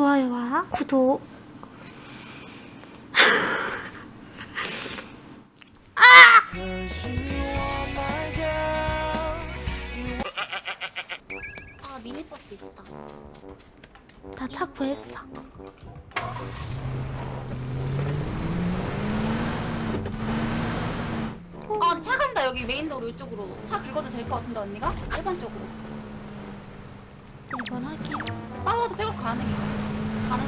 좋아요와 구독 아 미니버스 있다. 다차 구했어 아 차 간다 여기 메인도로 이쪽으로. 차 긁어도 될 것 같은데 언니가? 1번 쪽으로. 2번 확인 싸워도 백업 가능해. 가능.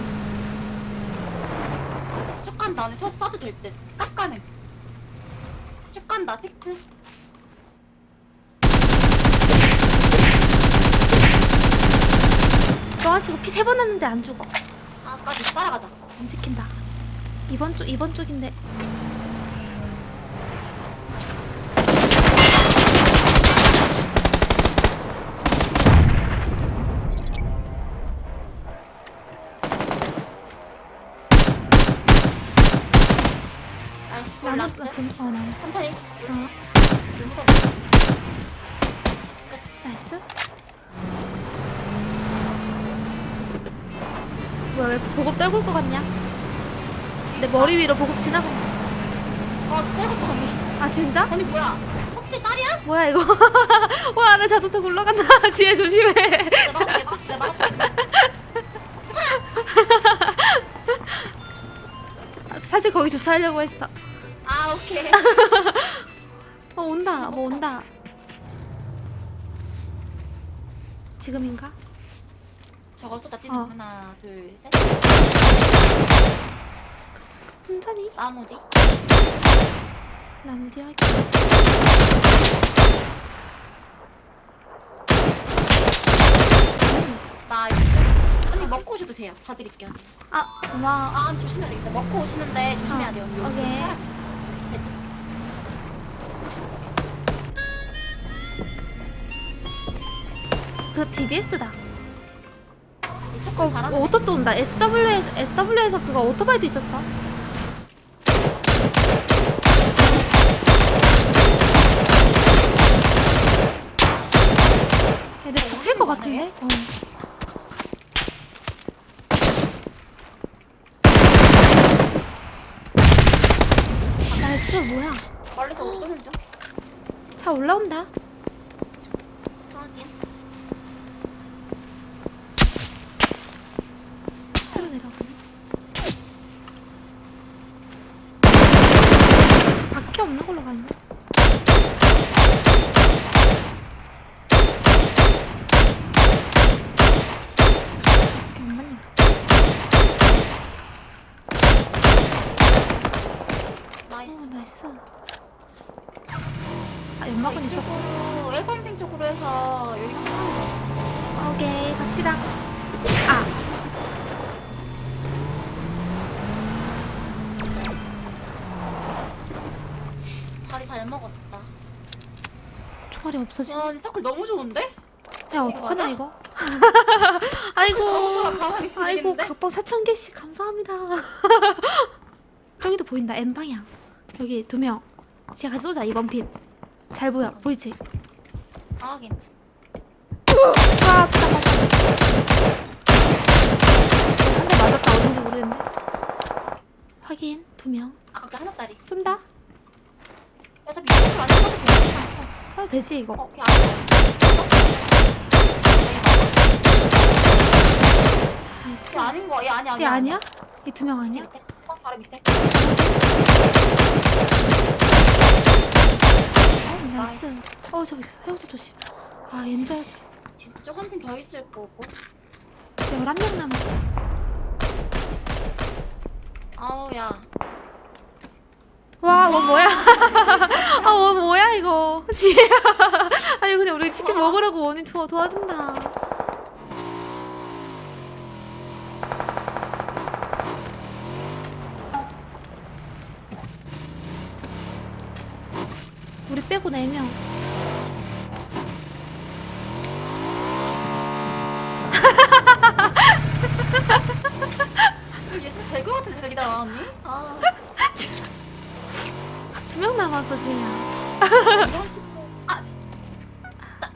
쭉 간다 언니 서 싸도 될 듯. 싹 가능. 쭉 간다 팩트. 너한 치고 피 세 번 났는데 안 죽어 아까지 따라가자. 안 지킨다 2번 쪽 2번 쪽인데 남았어. 돈, 어 남았어 천천히. 어. nice 뭐야 왜 보급 떨굴 것 같냐 내 머리 위로 보급 지나가 아 진짜 해봤다 언니. 아 진짜? 언니 뭐야? 혹시 딸이야? 뭐야 이거 와 나 자동차 굴러간다 뒤에 조심해 내가 막아줄게 막아줄게 막아줄게. 사실 거기 주차하려고 했어 아 오케이. 어 온다 뭐 온다 지금인가? 저거 쏟아 뛰는 어. 거 하나 둘 셋. 천천히 나무 뒤. 나무 뒤 하기 나 이거 언니 먹고 오셔도 돼요. 다 드릴게요. 아 고마워 아 조심해야 되겠다. 먹고 오시는데 조심해야 어, 돼요. 언니. 오케이. 그 TBS다 잘하네. 오토도 온다 SW에서, SW에서 그거 오토바이도 있었어 얘들 붙일 것 같은데? 어. nice 뭐야 멀리서 우리 쏘는 중. 차 올라온다 확인. 밑으로 내려가네 밖에 없는 걸로 나이스. 오 나이스. 아 연막은 있었고 이쪽으로 엘펌핑 쪽으로 해서 여기 한번 오케이 갑시다 자리 잘 먹었다. 총알이 없어지네 야, 이 서클 너무 좋은데? 야 어떡하냐 맞아? 이거 아이고 아이고? 각방 4,000개씩 감사합니다 저기도 보인다 N방향 여기 두 명 제가 쏘자 이번 핀 잘 보여 보이지? 아, 하긴. 아 맞다 맞다 한대 맞았다 어딘지 모르겠는데 확인 두 명 아까 그 하나짜리. 쏜다 어차피 이쪽으로 안 써도 돼. 어, 쏴도 되지 이거 어, 그냥 안 nice 써. 얘 아닌 거야. 얘 아니야. 얘 아니야? 이두명 아니야? 밑에. 어, 바로 밑에. 어 나이스 어 저기 해우서 조심 아 옌자야지 뒤쪽 한팀더 있을 거고. 11명 남았다 아우 야. 와, 뭐 뭐야? 아, 뭐 뭐야 이거? 지혜야. 아니 그냥 우리 치킨 먹으려고 원인 도와 도와준다. 우리 빼고 4명. 예술 될것 같은 생각이 나 언니. 아. 두명 남았어, 싶어. 아. 나-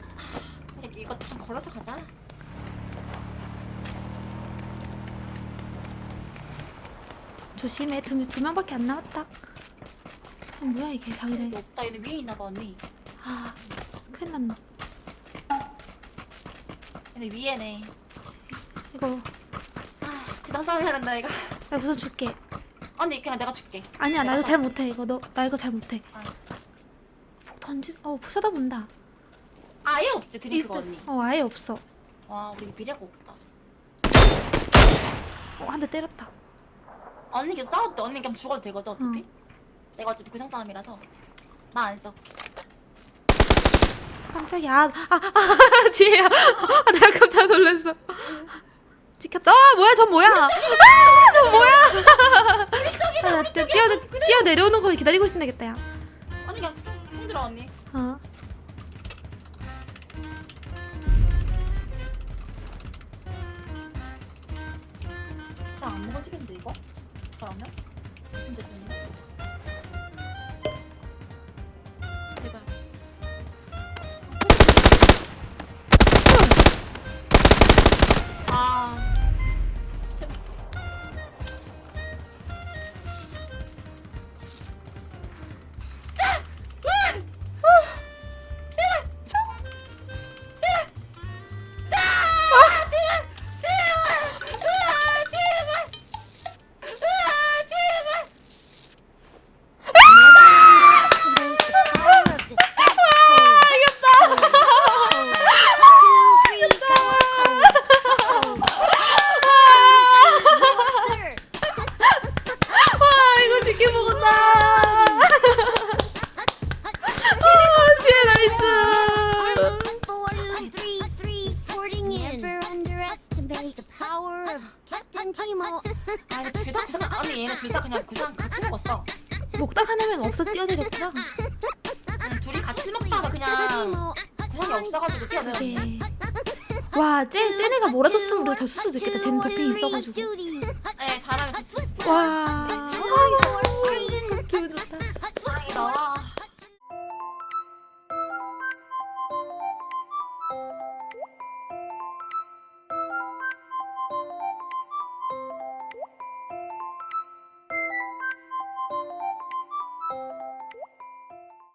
이거 좀 걸어서 가자. 조심해. 두, 두 명밖에 안 남았다. 어, 뭐야 이게? 자기장이 없다. 얘네 위에 있나 봐 언니. 아 큰일 났나 얘네 위에네. 이거. 아 그냥 싸움해야 된다 이거 나 우선 줄게 언니 그냥 내가 줄게. 아니야 나 이거 잘 못해 이거. 너 나 이거 잘 못해. 아. 폭 던지 어 쳐다본다. 아예 없지 드링크가 일단- 언니. 어 아예 없어. 와 우리 미래가 없다. 어, 한 대 때렸다. 언니 계속 싸울 때 언니 그냥 죽어도 되거든 어차피? 내가 어차피 구상 싸움이라서. 나 안 써. 깜짝이야. 아, 아, 아 지혜야. 아, 내가 깜짝 놀랐어 찍혔다 아 뭐야 저 뭐야 아저 뭐야 아, 나 뛰어, 뛰어, 뛰어 내려오는 거 기다리고 있으면 되겠다 야 언니 그냥 힘들어 언니 어. 구상 안 먹어지겠는데 이거? 그러면? 문제 제 없어 뛰어내렸구나. 그냥 둘이 같이 먹다가 그냥 Timo, 구상이 없어가지고 뛰어내렸네. 이게 와 쟤, 쟤네가 몰아줬으면 우리가 졌을 수도 있겠다. 쟤는 도핑 있어가지고. 네 잘하면 됐어 와